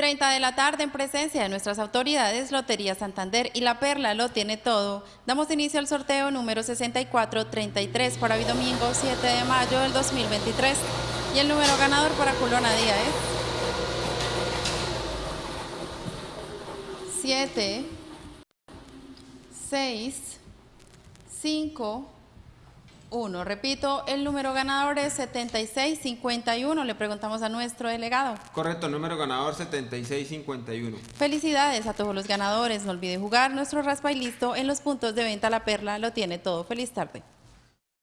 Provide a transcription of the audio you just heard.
30 de la tarde, en presencia de nuestras autoridades, Lotería Santander y La Perla lo tiene todo. Damos inicio al sorteo número 6433 para hoy domingo 7 de mayo del 2023. Y el número ganador para Culona Día es 7, 6, 5, 1. Repito, el número ganador es 7651. Le preguntamos a nuestro delegado. Correcto, número ganador 7651. Felicidades a todos los ganadores. No olvide jugar nuestro raspa y listo en los puntos de venta La Perla. Lo tiene todo. Feliz tarde.